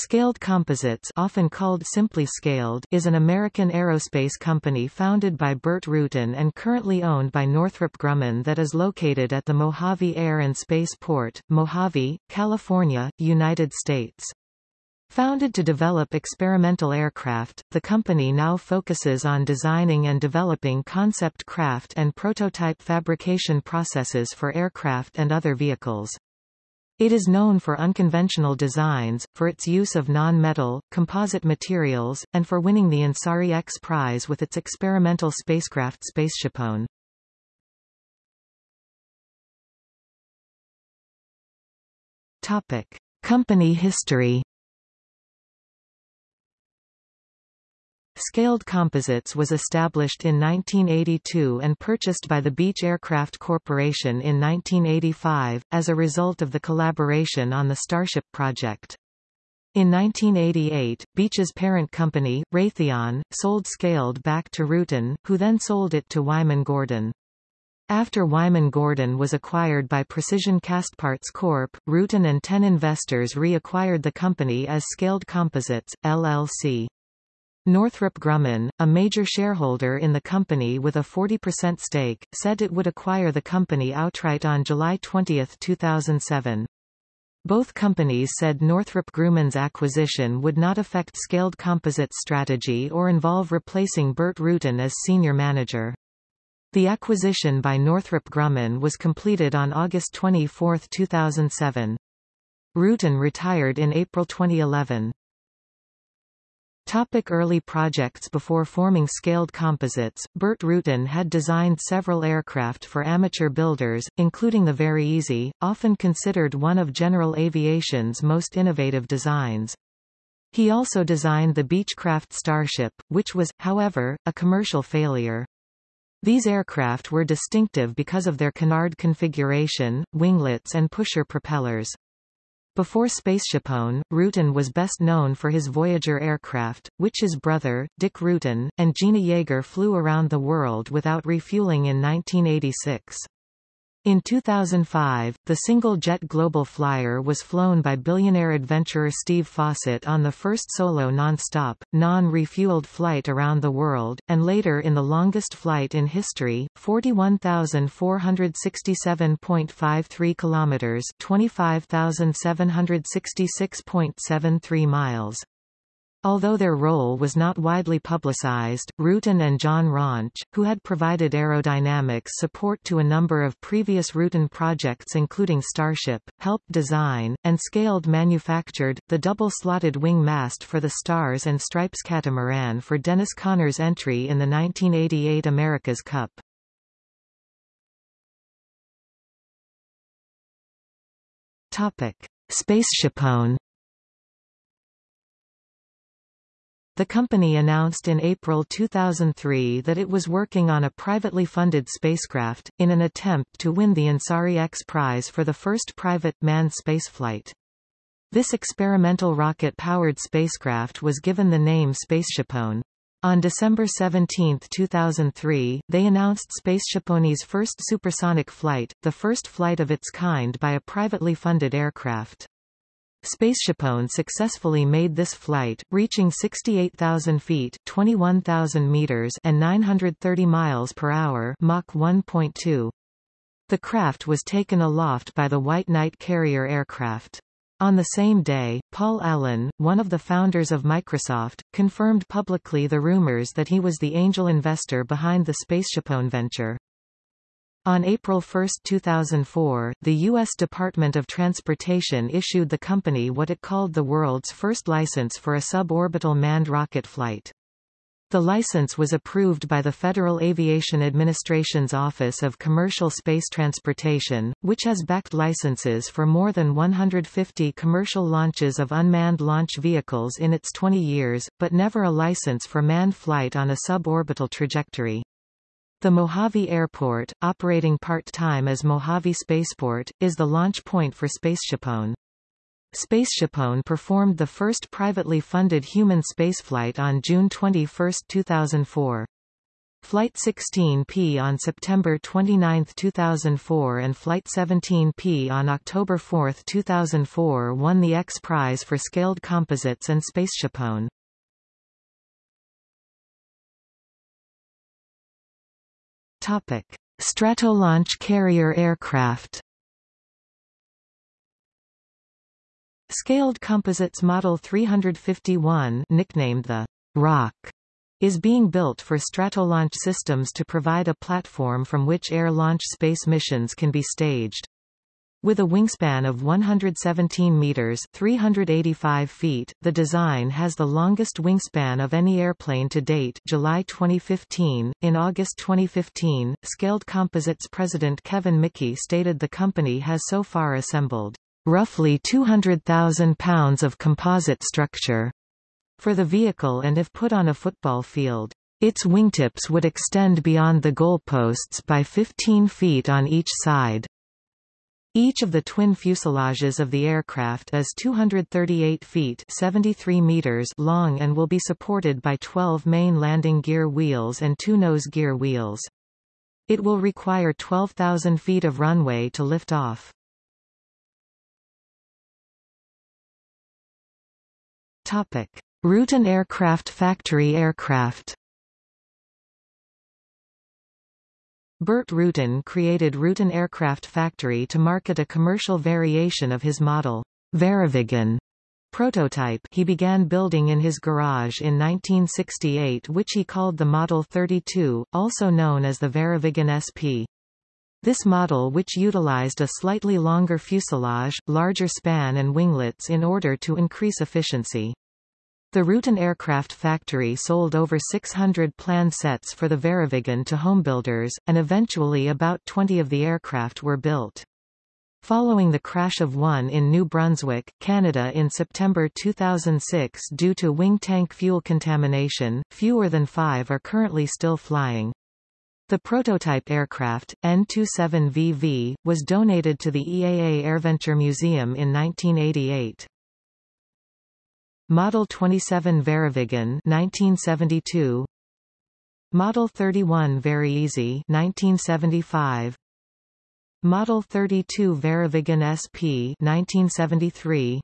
Scaled Composites often called simply Scaled is an American aerospace company founded by Burt Rutan and currently owned by Northrop Grumman that is located at the Mojave Air and Space Port, Mojave, California, United States. Founded to develop experimental aircraft, the company now focuses on designing and developing concept craft and prototype fabrication processes for aircraft and other vehicles. It is known for unconventional designs, for its use of non-metal, composite materials, and for winning the Ansari X Prize with its experimental spacecraft SpaceshipOne. Topic. Company history Scaled Composites was established in 1982 and purchased by the Beech Aircraft Corporation in 1985, as a result of the collaboration on the Starship project. In 1988, Beech's parent company, Raytheon, sold Scaled back to Rutan, who then sold it to Wyman Gordon. After Wyman Gordon was acquired by Precision Castparts Corp., Rutan and ten investors reacquired the company as Scaled Composites, LLC. Northrop Grumman, a major shareholder in the company with a 40% stake, said it would acquire the company outright on July 20, 2007. Both companies said Northrop Grumman's acquisition would not affect Scaled Composites' strategy or involve replacing Burt Rutan as senior manager. The acquisition by Northrop Grumman was completed on August 24, 2007. Rutan retired in April 2011. Topic early projects Before forming Scaled Composites, Burt Rutan had designed several aircraft for amateur builders, including the VariEze, often considered one of General Aviation's most innovative designs. He also designed the Beechcraft Starship, which was, however, a commercial failure. These aircraft were distinctive because of their canard configuration, winglets and pusher propellers. Before SpaceshipOne, Rutan was best known for his Voyager aircraft, which his brother, Dick Rutan, and Jeana Yeager flew around the world without refueling in 1986. In 2005, the single-jet Global Flyer was flown by billionaire adventurer Steve Fossett on the first solo non-stop, non-refueled flight around the world, and later in the longest flight in history, 41,467.53 kilometers, 25,766.73 miles. Although their role was not widely publicized, Rutan and John Roncz, who had provided aerodynamics support to a number of previous Rutan projects including Starship, helped design, and scaled manufactured, the double-slotted wing mast for the Stars and Stripes catamaran for Dennis Conner's entry in the 1988 America's Cup. Topic. SpaceshipOne The company announced in April 2003 that it was working on a privately funded spacecraft, in an attempt to win the Ansari X Prize for the first private, manned spaceflight. This experimental rocket-powered spacecraft was given the name SpaceshipOne. On December 17, 2003, they announced SpaceshipOne's first supersonic flight, the first flight of its kind by a privately funded aircraft. SpaceshipOne successfully made this flight, reaching 68,000 feet 21,000 meters and 930 miles per hour Mach 1.2. The craft was taken aloft by the White Knight carrier aircraft. On the same day, Paul Allen, one of the founders of Microsoft, confirmed publicly the rumors that he was the angel investor behind the SpaceshipOne venture. On April 1, 2004, the U.S. Department of Transportation issued the company what it called the world's first license for a suborbital manned rocket flight. The license was approved by the Federal Aviation Administration's Office of Commercial Space Transportation, which has backed licenses for more than 150 commercial launches of unmanned launch vehicles in its 20 years, but never a license for manned flight on a suborbital trajectory. The Mojave Airport, operating part-time as Mojave Spaceport, is the launch point for SpaceshipOne. SpaceshipOne performed the first privately funded human spaceflight on June 21, 2004. Flight 16P on September 29, 2004 and Flight 17P on October 4, 2004 won the X Prize for Scaled Composites and Spaceshipone. Topic: Stratolaunch carrier aircraft. Scaled Composites Model 351, nicknamed the Rock, is being built for Stratolaunch systems to provide a platform from which air launch space missions can be staged. With a wingspan of 117 meters 385 feet, the design has the longest wingspan of any airplane to date July 2015. In August 2015, Scaled Composites president Kevin Mickey stated the company has so far assembled roughly 200,000 pounds of composite structure for the vehicle and if put on a football field. Its wingtips would extend beyond the goalposts by 15 feet on each side. Each of the twin fuselages of the aircraft is 238 feet 73 meters long and will be supported by 12 main landing gear wheels and two nose gear wheels. It will require 12,000 feet of runway to lift off. Topic: Rutan Aircraft Factory aircraft Burt Rutan created Rutan Aircraft Factory to market a commercial variation of his model, VariViggen prototype he began building in his garage in 1968 which he called the Model 32, also known as the VariViggen SP. This model which utilized a slightly longer fuselage, larger span and winglets in order to increase efficiency. The Rutan Aircraft Factory sold over 600 plan sets for the VariViggen to homebuilders, and eventually about 20 of the aircraft were built. Following the crash of one in New Brunswick, Canada in September 2006 due to wing tank fuel contamination, fewer than five are currently still flying. The prototype aircraft, N-27VV, was donated to the EAA AirVenture Museum in 1988. Model 27 VariViggen 1972 Model 31 VariEze 1975 Model 32 VariViggen SP 1973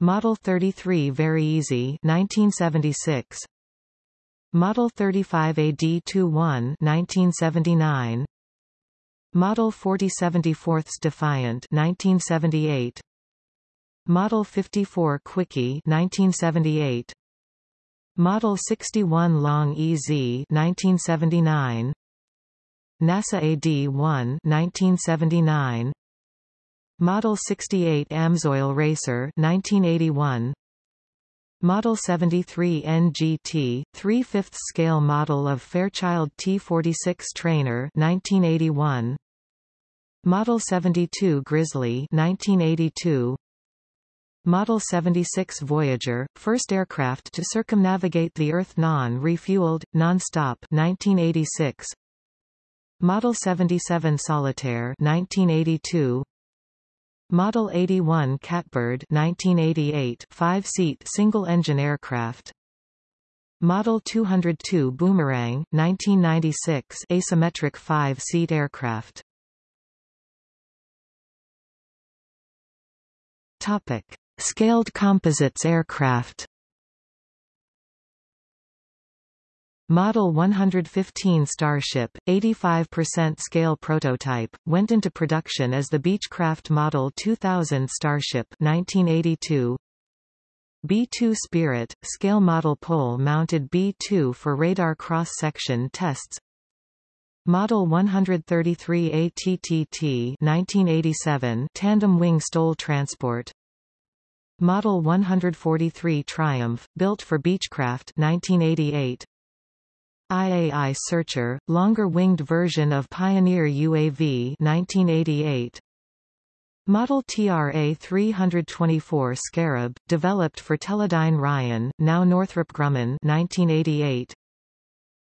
Model 33 VariEze 1976 Model 35 AD21 1979 Model 4074 Defiant 1978 Model 54 Quickie 1978 Model 61 Long EZ 1979 NASA AD-1 1979 Model 68 Amsoil Racer 1981 Model 73 NGT, 3 5 scale model of Fairchild T46 Trainer 1981 Model 72 Grizzly 1982 Model 76 Voyager, first aircraft to circumnavigate the Earth non-refueled, non-stop 1986. Model 77 Solitaire 1982. Model 81 Catbird 1988 five-seat single-engine aircraft. Model 202 Boomerang 1996 asymmetric five-seat aircraft. Topic: Scaled composites aircraft. Model 115 Starship, 85% scale prototype, went into production as the Beechcraft Model 2000 Starship 1982. B-2 Spirit, scale model pole-mounted B-2 for radar cross-section tests. Model 133 ATTT 1987 tandem wing STOL transport Model 143 Triumph, built for Beechcraft 1988. IAI Searcher, longer-winged version of Pioneer UAV 1988. Model TRA-324 Scarab, developed for Teledyne Ryan, now Northrop Grumman 1988.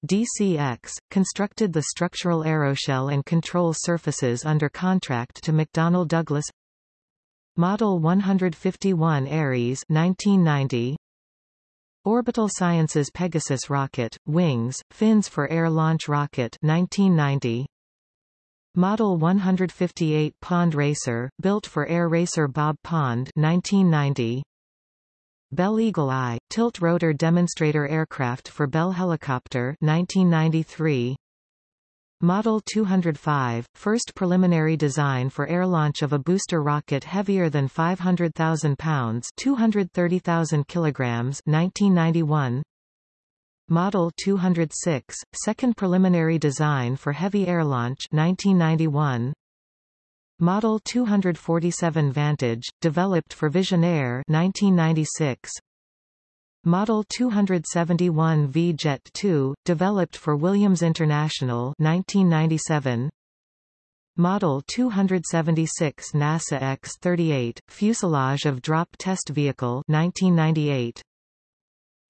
DCX, constructed the structural aeroshell and control surfaces under contract to McDonnell Douglas Model 151 Ares 1990 Orbital Sciences Pegasus rocket, wings, fins for Air Launch Rocket 1990. Model 158 Pond Racer, built for Air Racer Bob Pond 1990. Bell Eagle Eye, tilt-rotor demonstrator aircraft for Bell Helicopter 1993. Model 205, first preliminary design for air launch of a booster rocket heavier than 500,000 pounds 230,000 kilograms 1991. Model 206, second preliminary design for heavy air launch 1991. Model 247 Vantage, developed for Visionaire 1996. Model 271 V-Jet 2, developed for Williams International 1997. Model 276 NASA X-38, fuselage of drop test vehicle 1998.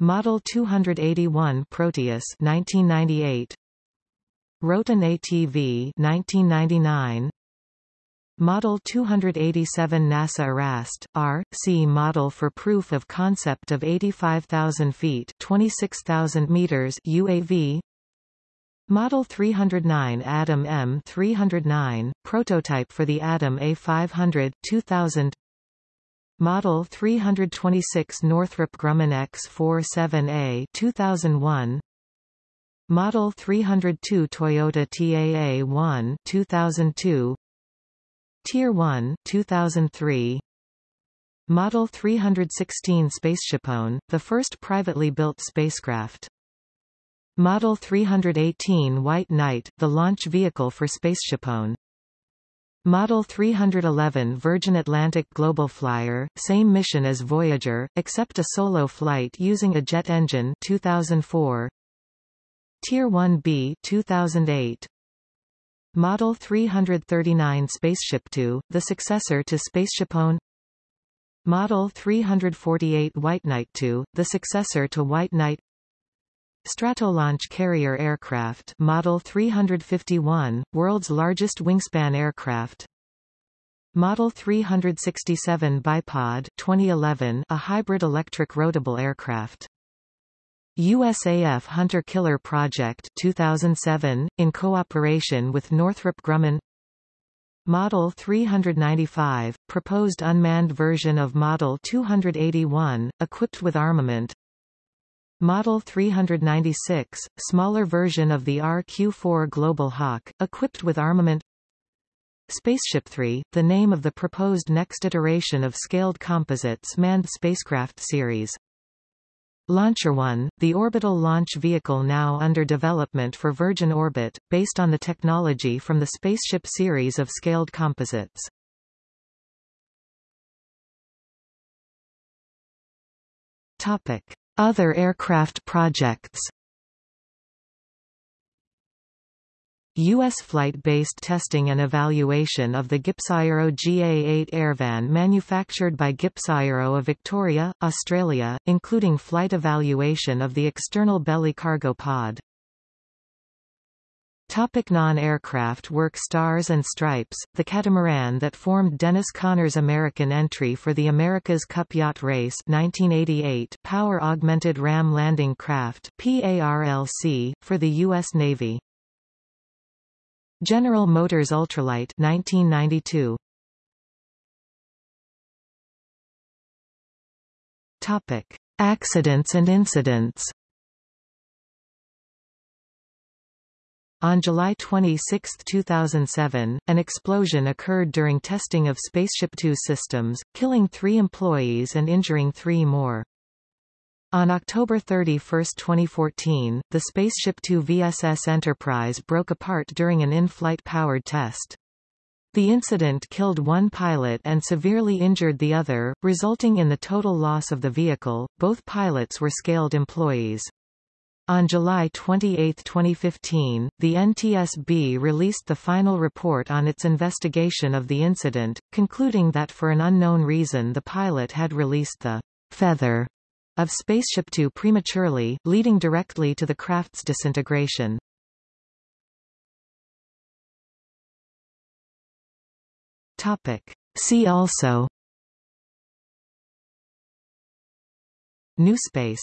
Model 281 Proteus 1998. Roton ATV 1999. Model 287 NASA ERAST, R.C. model for proof of concept of 85,000 feet 26,000 meters UAV Model 309 Adam M309, prototype for the Adam A500 2000 Model 326 Northrop Grumman X47A 2001 Model 302 Toyota TAA1 2002 Tier 1 2003 Model 316 SpaceshipOne, the first privately built spacecraft. Model 318 White Knight, the launch vehicle for SpaceshipOne. Model 311 Virgin Atlantic Global Flyer, same mission as Voyager, except a solo flight using a jet engine 2004. Tier 1B 2008. Model 339 Spaceship Two, the successor to SpaceshipOne Model 348 White Knight 2, the successor to White Knight. Stratolaunch Carrier Aircraft Model 351, world's largest wingspan aircraft. Model 367 Bipod 2011, a hybrid electric roadable aircraft USAF Hunter Killer Project 2007, in cooperation with Northrop Grumman. Model 395, proposed unmanned version of Model 281, equipped with armament. Model 396, smaller version of the RQ-4 Global Hawk, equipped with armament. Spaceship 3, the name of the proposed next iteration of Scaled Composites manned spacecraft series Launcher One, the orbital launch vehicle now under development for Virgin Orbit, based on the technology from the Spaceship series of scaled composites. Topic. Other aircraft projects U.S. flight-based testing and evaluation of the GippsAero GA-8 Airvan manufactured by GippsAero of Victoria, Australia, including flight evaluation of the external belly cargo pod. Topic non-aircraft work Stars and Stripes, the catamaran that formed Dennis Conner's American entry for the America's Cup Yacht Race 1988 Power-Augmented Ram Landing Craft PARLC, for the U.S. Navy. General Motors Ultralight 1992 Topic Accidents and incidents On July 26, 2007, an explosion occurred during testing of Spaceship Two systems, killing three employees and injuring three more. On October 31, 2014, the Spaceship Two VSS Enterprise broke apart during an in-flight powered test. The incident killed one pilot and severely injured the other, resulting in the total loss of the vehicle. Both pilots were scaled employees. On July 28, 2015, the NTSB released the final report on its investigation of the incident, concluding that for an unknown reason the pilot had released the feather of Spaceship Two prematurely, leading directly to the craft's disintegration. Topic. See also New space